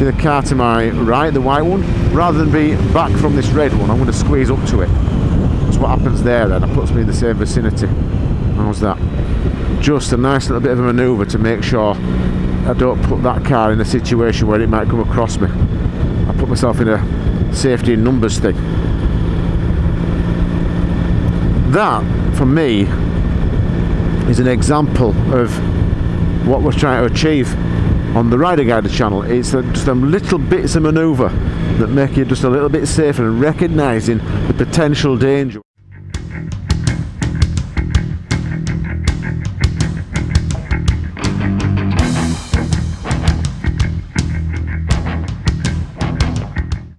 See the car to my right, the white one? Rather than be back from this red one, I'm going to squeeze up to it. That's what happens there then. It puts me in the same vicinity. How's that? Just a nice little bit of a manoeuvre to make sure I don't put that car in a situation where it might come across me. I put myself in a safety in numbers thing. That, for me, is an example of what we're trying to achieve on the Rider Guider channel. It's just them little bits of manoeuvre that make you just a little bit safer and recognising the potential danger.